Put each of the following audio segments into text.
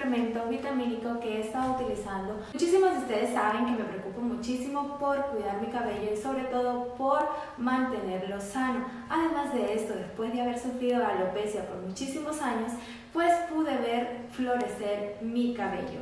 suplemento vitamínico que he estado utilizando. Muchísimos de ustedes saben que me preocupo muchísimo por cuidar mi cabello y sobre todo por mantenerlo sano. Además de esto, después de haber sufrido alopecia por muchísimos años, pues pude ver florecer mi cabello.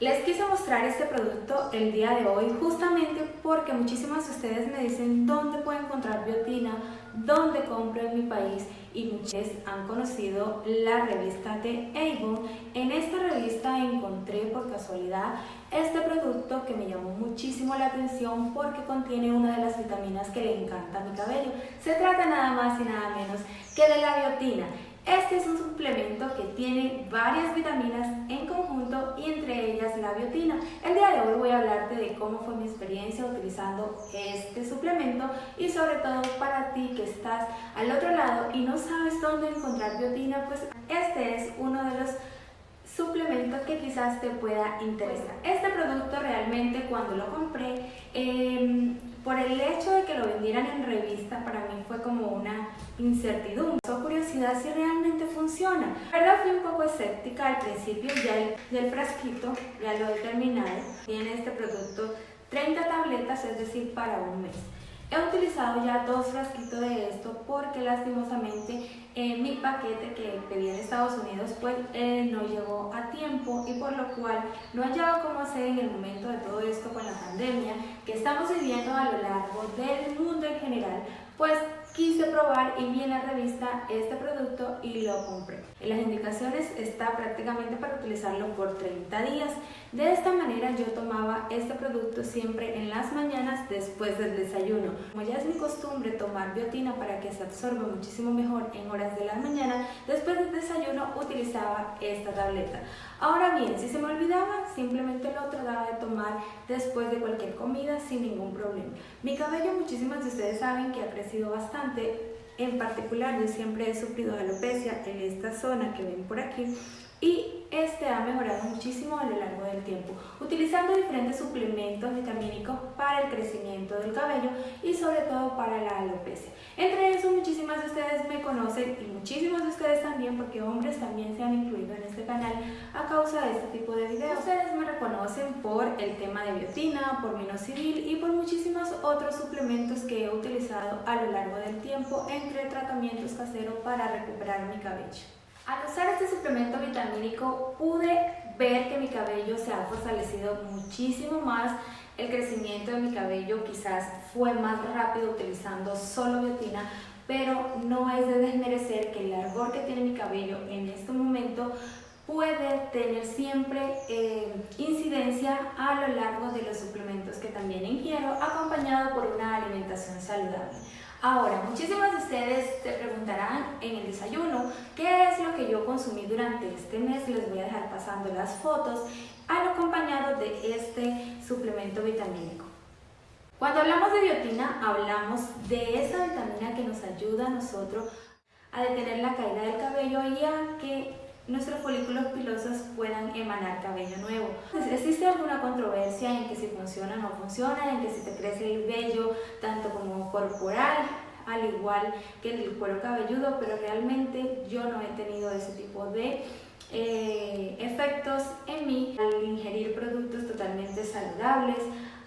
Les quise mostrar este producto el día de hoy justamente porque muchísimas de ustedes me dicen dónde puedo encontrar biotina, dónde compro en mi país y muchos han conocido la revista de Avon. En esta revista encontré por casualidad este producto que me llamó muchísimo la atención porque contiene una de las vitaminas que le encanta a mi cabello. Se trata nada más y nada menos que de la biotina. Este es un suplemento que tiene varias vitaminas en conjunto y entre ellas la biotina. El día de hoy voy a hablarte de cómo fue mi experiencia utilizando este suplemento y sobre todo para ti que estás al otro lado y no sabes dónde encontrar biotina, pues este es uno de los suplementos que quizás te pueda interesar. Este producto realmente cuando lo compré, eh, por el hecho de que lo vendieran en revista, para mí fue como una incertidumbre. So curiosidad si realmente funciona. La verdad fui un poco escéptica al principio, ya el, ya el frasquito ya lo he terminado. Tiene este producto 30 tabletas, es decir, para un mes. He utilizado ya dos frasquitos de esto porque lastimosamente eh, mi paquete que pedí en Estados Unidos pues eh, no llegó a tiempo y por lo cual no he hallado cómo hacer en el momento de todo esto con la pandemia que estamos viviendo a lo largo del mundo en general. Pues quise probar y vi en la revista este producto y lo compré. En las indicaciones está prácticamente para utilizarlo por 30 días. De esta manera yo tomaba este producto siempre en las mañanas después del desayuno. Como ya es mi costumbre tomar biotina para que se absorba muchísimo mejor en horas de la mañana, después del desayuno utilizaba esta tableta. Ahora bien, si se me olvidaba, simplemente lo trataba de tomar después de cualquier comida sin ningún problema. Mi cabello, muchísimas de ustedes saben que ha crecido bastante, en particular yo siempre he sufrido de alopecia en esta zona que ven por aquí y este ha mejorado muchísimo a lo largo del tiempo, utilizando diferentes suplementos vitamínicos para el crecimiento del cabello y sobre todo para la alopecia. Entre eso muchísimas de ustedes me conocen y muchísimos de ustedes también porque hombres también se han incluido en este canal a causa de este tipo de videos. Ustedes me reconocen por el tema de biotina, por minoxidil y por muchísimos otros suplementos que he utilizado a lo largo del tiempo entre tratamientos caseros para recuperar mi cabello. Al usar este suplemento vitamínico pude ver que mi cabello se ha fortalecido muchísimo más, el crecimiento de mi cabello quizás fue más rápido utilizando solo biotina, pero no es de desmerecer que el largor que tiene mi cabello en este momento puede tener siempre eh, incidencia a lo largo de los suplementos que también ingiero, acompañado por una alimentación saludable. Ahora, muchísimas de ustedes te preguntarán en el desayuno qué es lo que yo consumí durante este mes. Les voy a dejar pasando las fotos al acompañado de este suplemento vitamínico. Cuando hablamos de biotina, hablamos de esa vitamina que nos ayuda a nosotros a detener la caída del cabello y a que nuestros folículos pilosos puedan emanar cabello nuevo. ¿Existe alguna controversia en que si funciona o no funciona, en que si te crece el vello tanto como corporal, al igual que el cuero cabelludo, pero realmente yo no he tenido ese tipo de eh, efectos en mí al ingerir productos totalmente saludables,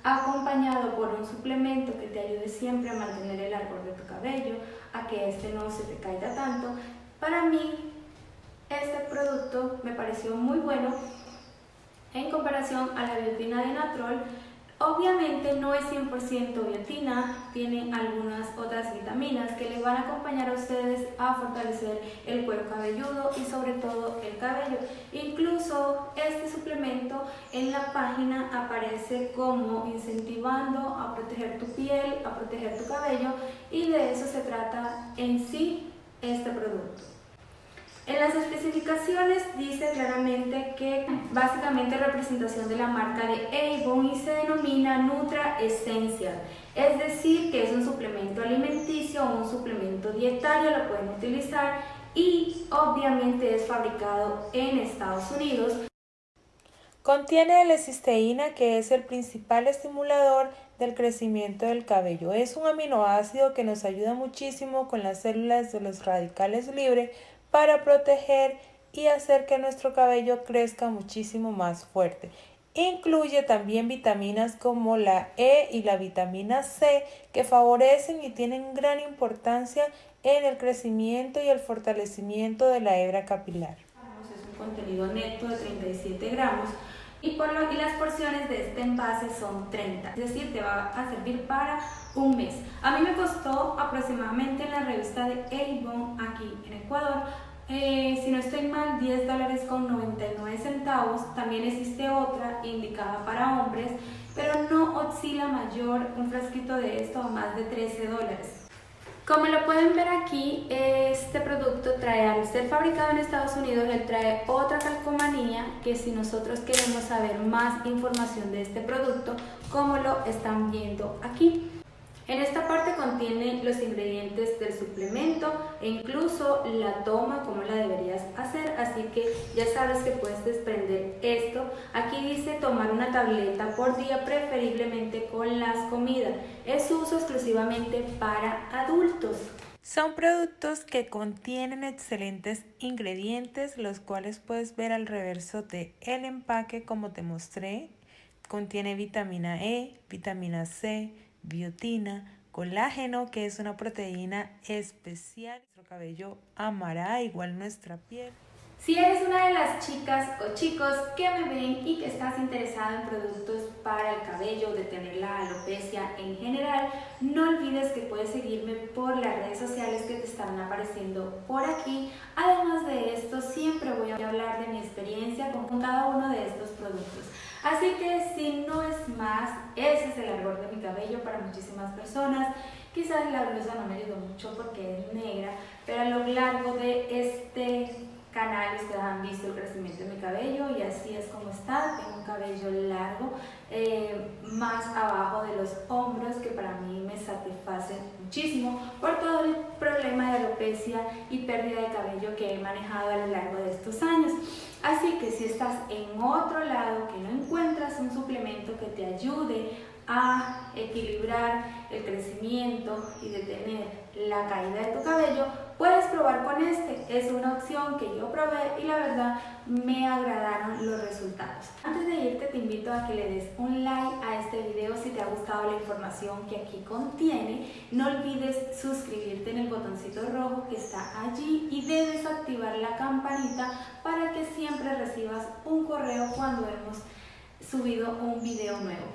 acompañado por un suplemento que te ayude siempre a mantener el árbol de tu cabello, a que este no se te caiga tanto. Para mí este producto me pareció muy bueno en comparación a la biotina de Natrol. Obviamente no es 100% biotina, tiene algunas otras vitaminas que les van a acompañar a ustedes a fortalecer el cuero cabelludo y sobre todo el cabello. Incluso este suplemento en la página aparece como incentivando a proteger tu piel, a proteger tu cabello y de eso se trata en sí este producto. En las especificaciones dice claramente que básicamente representación de la marca de Avon y se denomina Nutra Essential, es decir que es un suplemento alimenticio o un suplemento dietario, lo pueden utilizar y obviamente es fabricado en Estados Unidos. Contiene L-cisteína que es el principal estimulador del crecimiento del cabello. Es un aminoácido que nos ayuda muchísimo con las células de los radicales libres para proteger y hacer que nuestro cabello crezca muchísimo más fuerte. Incluye también vitaminas como la E y la vitamina C que favorecen y tienen gran importancia en el crecimiento y el fortalecimiento de la hebra capilar. Es un contenido neto de 37 gramos y, las porciones de este envase son 30, es decir, te va a servir para un mes. A mí me costó aproximadamente en la revista de Avon aquí en Ecuador eh, si no estoy mal, 10 dólares con 99 centavos. También existe otra indicada para hombres, pero no oscila mayor un frasquito de esto a más de 13 dólares. Como lo pueden ver aquí, este producto trae, al ser fabricado en Estados Unidos, él trae otra calcomanía que si nosotros queremos saber más información de este producto, como lo están viendo aquí. En esta parte contiene ingredientes del suplemento e incluso la toma, como la deberías hacer, así que ya sabes que puedes desprender esto. Aquí dice tomar una tableta por día, preferiblemente con las comidas. Es uso exclusivamente para adultos. Son productos que contienen excelentes ingredientes, los cuales puedes ver al reverso del el empaque como te mostré. Contiene vitamina E, vitamina C, biotina, colágeno, que es una proteína especial. Nuestro cabello amará igual nuestra piel. Si eres una de las chicas o chicos que me ven y que estás interesado en productos para el cabello, de tener la alopecia en general, no olvides que puedes seguirme por las redes sociales que te están apareciendo por aquí. Además de esto, siempre voy a hablar de mi experiencia con cada uno de estos productos. Así que si no es más, ese es el árbol de mi cabello para muchísimas personas. Quizás la blusa no me ayudó mucho porque es negra, pero a lo largo de este canal ustedes han visto el crecimiento de mi cabello y así es como está. Tengo un cabello largo, eh, más abajo de los hombros que para mí me satisface muchísimo por todo el problema de alopecia y pérdida de cabello que he manejado a lo largo de estos años. Así que si estás en otro lado que no encuentras un suplemento que te ayude a equilibrar el crecimiento y detener la caída de tu cabello, puedes probar con este. Es una opción que yo probé y la verdad me agradaron los resultados. Antes de irte te invito a que le des un like a este video si te ha gustado la información que aquí contiene. No olvides suscribirte en el botoncito rojo que está allí y debes activar la campanita para que siempre recibas un correo cuando hemos subido un video nuevo.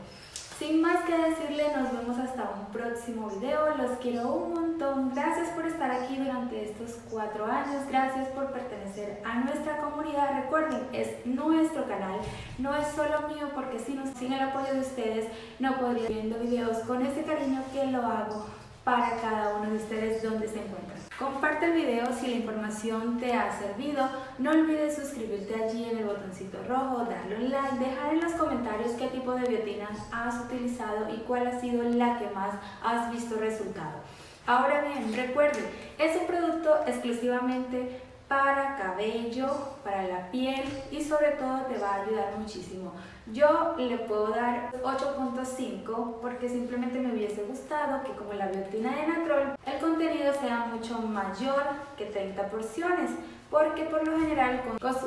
Sin más que decirle, nos vemos hasta un próximo video. Los quiero un montón. Gracias por estar aquí durante estos cuatro años. Gracias por pertenecer a nuestra comunidad. Recuerden, es nuestro canal. No es solo mío porque sin el apoyo de ustedes no podría viendo videos con ese cariño que lo hago para cada uno de ustedes donde se encuentran. Comparte el video si la información te ha servido. No olvides suscribirte allí en el botoncito rojo, darle un like, dejar en los comentarios qué tipo de biotinas has utilizado y cuál ha sido la que más has visto resultado. Ahora bien, recuerde, es un producto exclusivamente para cabello, para la piel y sobre todo te va a ayudar muchísimo. Yo le puedo dar 8.5 porque simplemente me hubiese gustado que como la biotina de Natrol el contenido sea mucho mayor que 30 porciones porque por lo general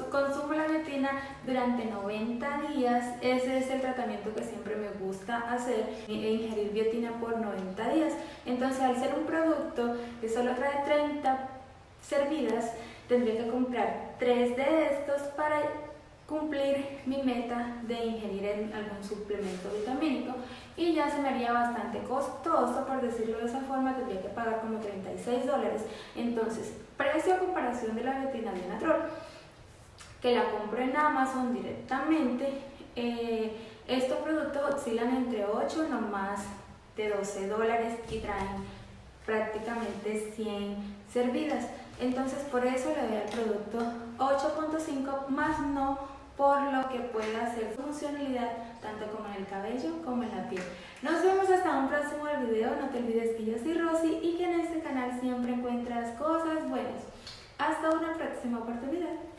consumo la biotina durante 90 días, ese es el tratamiento que siempre me gusta hacer, e ingerir biotina por 90 días. Entonces al ser un producto que solo trae 30 servidas, tendría que comprar tres de estos para cumplir mi meta de ingerir algún suplemento vitamínico y ya se me haría bastante costoso, por decirlo de esa forma, tendría que pagar como 36 dólares. Entonces, precio a comparación de la retina de Natrol, que la compro en Amazon directamente, eh, estos productos oscilan entre 8 no más de 12 dólares y traen prácticamente 100 servidas. Entonces por eso le doy al producto 8.5 más no por lo que puede hacer funcionalidad tanto como en el cabello como en la piel. Nos vemos hasta un próximo video. No te olvides que yo soy Rosy y que en este canal siempre encuentras cosas buenas. Hasta una próxima oportunidad.